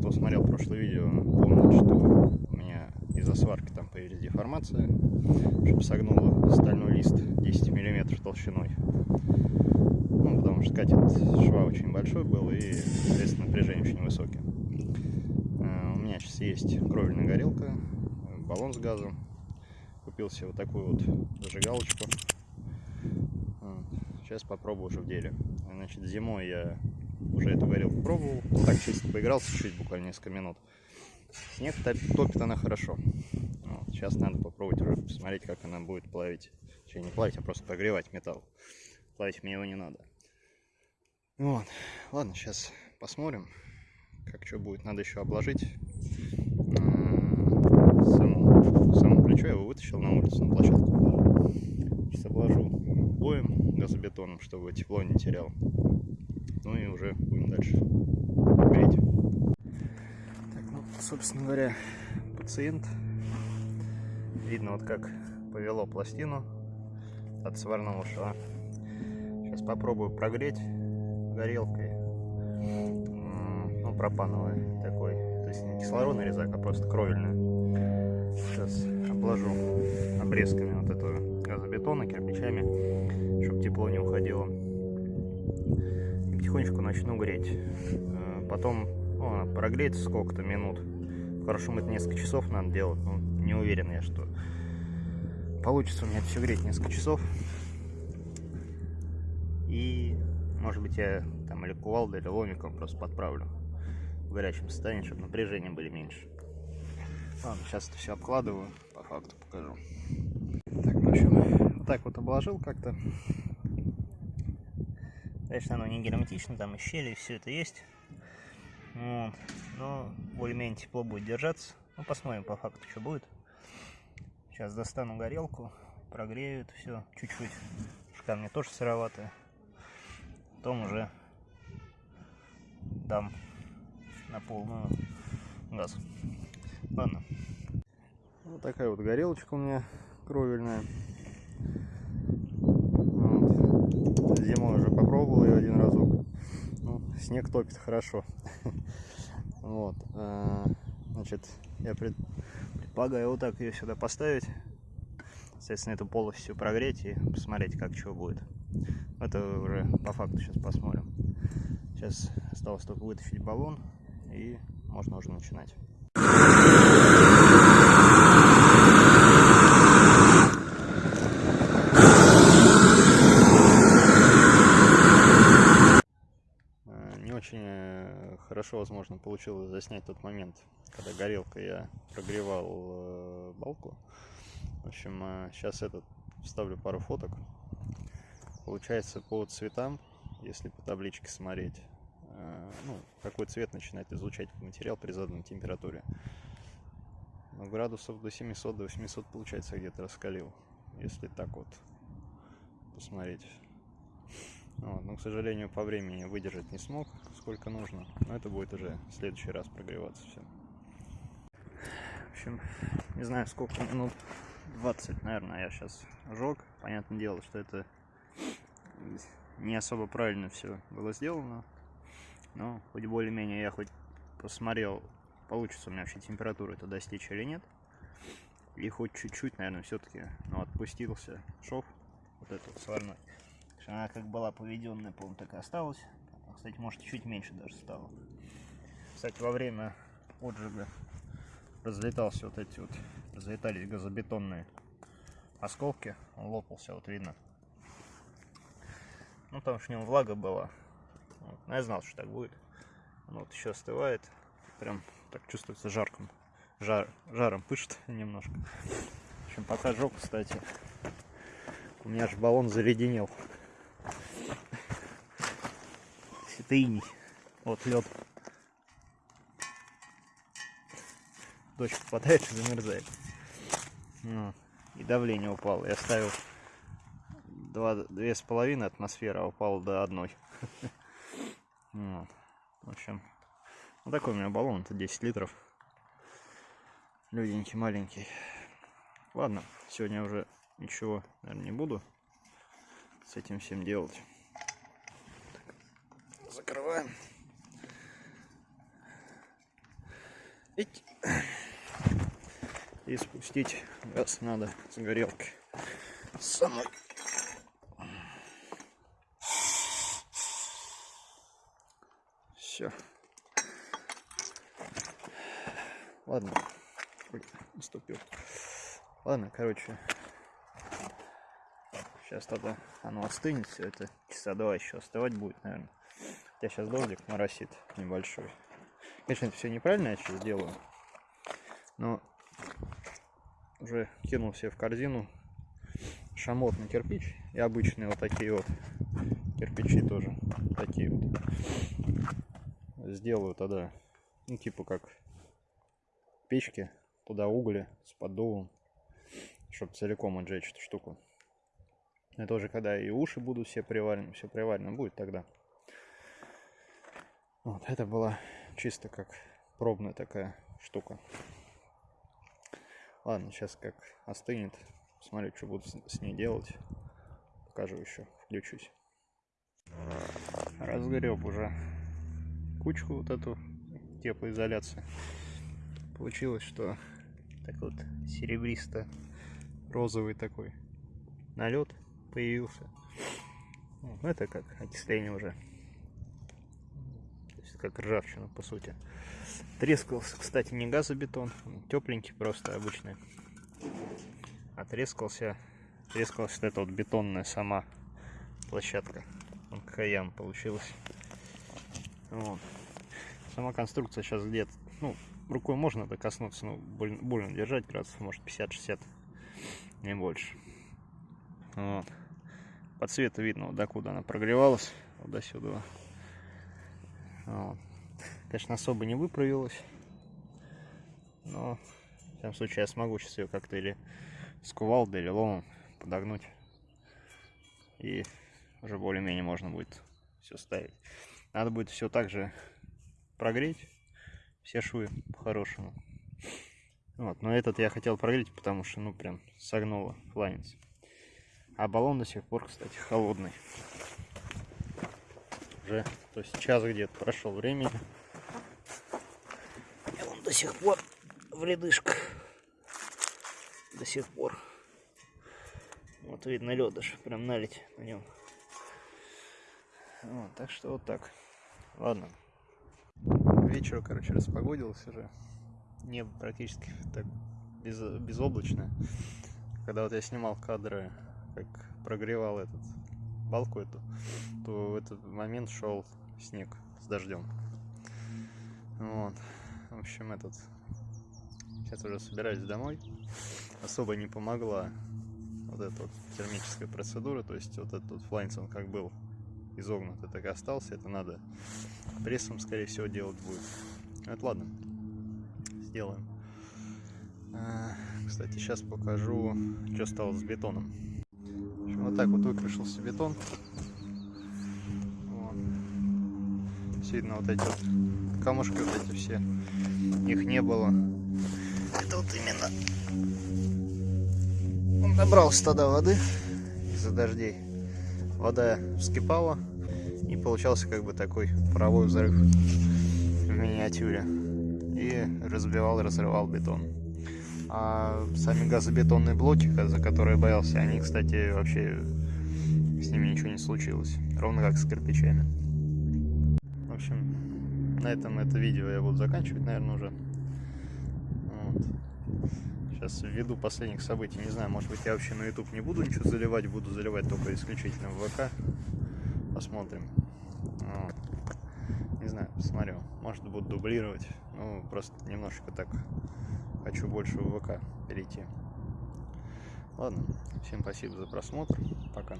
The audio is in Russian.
кто смотрел прошлое видео, помнит, что у меня из-за сварки там появились деформации, чтобы согнуло стальной лист 10 мм толщиной. Ну, потому что катет шва очень большой был и, соответственно, напряжение очень высокое. Э, у меня сейчас есть кровельная горелка, баллон с газом. Купил себе вот такую вот зажигалочку. Сейчас попробую уже в деле. Значит, зимой я уже эту горелку пробовал. Так чисто поигрался чуть-чуть, буквально несколько минут. Снег топит она хорошо. Вот, сейчас надо попробовать уже посмотреть, как она будет плавить. Точнее, не плавить, а просто прогревать металл. Плавить мне его не надо. Вот. Ладно, сейчас посмотрим, как что будет. Надо еще обложить. Саму, саму плечо я его вытащил на улицу, на площадку. Сейчас обложу боем газобетоном, чтобы тепло не терял. Ну и уже будем дальше греть. Так, ну, собственно говоря, пациент. Видно вот как повело пластину от сварного шва. Сейчас попробую прогреть горелкой. Ну, пропановый такой. То есть не кислородный резак, а просто кровельный. Сейчас обложу обрезками вот этого газобетона, кирпичами, чтобы тепло не уходило потихонечку начну греть. Э, потом ну, прогреется сколько-то минут. Хорошо, это несколько часов надо делать, но не уверен я, что получится у меня все греть несколько часов. И, может быть, я там или кувалдой, или ломиком просто подправлю в горячем состоянии, чтобы напряжения были меньше. Ладно, сейчас это все обкладываю, по факту покажу. Так, в общем, вот так вот обложил как-то. Конечно, оно не герметично, там и щели, все это есть. Вот. Но более-менее тепло будет держаться. Ну, посмотрим по факту, что будет. Сейчас достану горелку, прогрею это все чуть-чуть. Шкаф мне тоже сыроватая. Потом уже дам на полную газ. Ладно. Вот такая вот горелочка у меня кровельная. Зимой уже попробовал ее один разок. Ну, снег топит хорошо. Вот. А, значит, я пред... предполагаю вот так ее сюда поставить. Соответственно, эту полностью прогреть и посмотреть, как чего будет. Это уже по факту сейчас посмотрим. Сейчас осталось только вытащить баллон и можно уже начинать. очень э, хорошо, возможно, получилось заснять тот момент, когда горелка я прогревал э, балку. В общем, сейчас э, этот вставлю пару фоток. Получается по цветам, если по табличке смотреть, ну, какой цвет начинает излучать материал при заданной температуре. Ну, градусов до 700, до 800 получается где-то раскалил, если так вот посмотреть. Вот, но, к сожалению, по времени выдержать не смог, сколько нужно. Но это будет уже в следующий раз прогреваться все. В общем, не знаю, сколько минут, 20, наверное, я сейчас жег. Понятное дело, что это не особо правильно все было сделано. Но хоть более-менее я хоть посмотрел, получится у меня вообще температуру это достичь или нет. И хоть чуть-чуть, наверное, все-таки ну, отпустился шов вот этот сварной. Она как была поведенная, по-моему, так и осталась. Кстати, может, чуть меньше даже стало. Кстати, во время отжига разлетался вот эти вот, разлетались газобетонные осколки. Он лопался, вот видно. Ну, потому что в нем влага была. Вот. Но я знал, что так будет. Он вот еще остывает. Прям так чувствуется жарком. Жар, жаром пышет немножко. В общем, пока жег, кстати, у меня же баллон заледенел. Это. Вот лед. Дождь попадает и замерзает. Ну, и давление упало. Я ставил два, две с половиной атмосферы, а упало до одной. Вот. В общем, вот такой у меня баллон, это 10 литров. Легенький, маленький. Ладно, сегодня уже ничего, наверное, не буду с этим всем делать. Закрываем. И спустить газ надо с горелки. Самой. Все. Ладно. Ой, наступил. Ладно, короче. Сейчас тогда оно остынет все это. Часа два еще остывать будет, наверное. Хотя сейчас дождик моросит небольшой. Конечно, это все неправильно я сейчас делаю. Но уже кинул себе в корзину шамотный кирпич и обычные вот такие вот кирпичи тоже такие вот сделаю тогда ну типа как печки туда угли с поддувом чтобы целиком отжечь эту штуку это уже когда и уши будут все приварены все приварено будет тогда вот это была чисто как пробная такая штука ладно сейчас как остынет Смотрю, что буду с ней делать. Покажу еще, включусь. Разгреб уже кучку вот эту теплоизоляции. Получилось, что так вот серебристо-розовый такой налет появился. Ну, это как окисление уже. То есть как ржавчина, по сути. Трескался, кстати, не газобетон, тепленький просто обычный отрезался, трескалась вот эта вот бетонная сама площадка. Вон какая яма получилась. Вот. Сама конструкция сейчас где-то, ну, рукой можно докоснуться, но больно, больно держать градусов, может 50-60, не больше. Вот. По цвету видно, вот докуда она прогревалась, вот до сюда. Вот. Конечно, особо не выправилась, но в всяком случае я смогу сейчас ее как-то или с кувалдой или ломом подогнуть. И уже более-менее можно будет все ставить. Надо будет все также прогреть, все швы по-хорошему. Вот, но этот я хотел прогреть, потому что, ну, прям согнуло фланец. А баллон до сих пор, кстати, холодный. Уже, то есть час где-то прошел времени. И он до сих пор в ледышках до сих пор. Вот видно лед даже, прям налить на нем. Вот, так что вот так. Ладно. К вечеру, короче, распогодилось уже. Небо практически так без, безоблачное. Когда вот я снимал кадры, как прогревал этот балку эту, то в этот момент шел снег с дождем. Вот. В общем, этот Сейчас уже собираюсь домой. Особо не помогла вот эта вот термическая процедура. То есть вот этот вот фланец, он как был изогнут, и так и остался. Это надо прессом, скорее всего, делать будет. Это ладно, сделаем. А, кстати, сейчас покажу, что стало с бетоном. Вот так вот выкрашился бетон. Вот. Видно вот эти вот камушки, вот эти все. Их не было это вот именно он набрался тогда воды из-за дождей. Вода вскипала и получался как бы такой паровой взрыв в миниатюре. И разбивал, разрывал бетон. А сами газобетонные блоки, за которые боялся, они, кстати, вообще с ними ничего не случилось. Ровно как с кирпичами. В общем, на этом это видео я буду заканчивать, наверное, уже. Вот. Сейчас ввиду последних событий, не знаю, может быть я вообще на YouTube не буду ничего заливать, буду заливать только исключительно в ВК. Посмотрим. Вот. Не знаю, посмотрю. Может буду дублировать. Ну, просто немножко так хочу больше в ВК перейти. Ладно, всем спасибо за просмотр. Пока.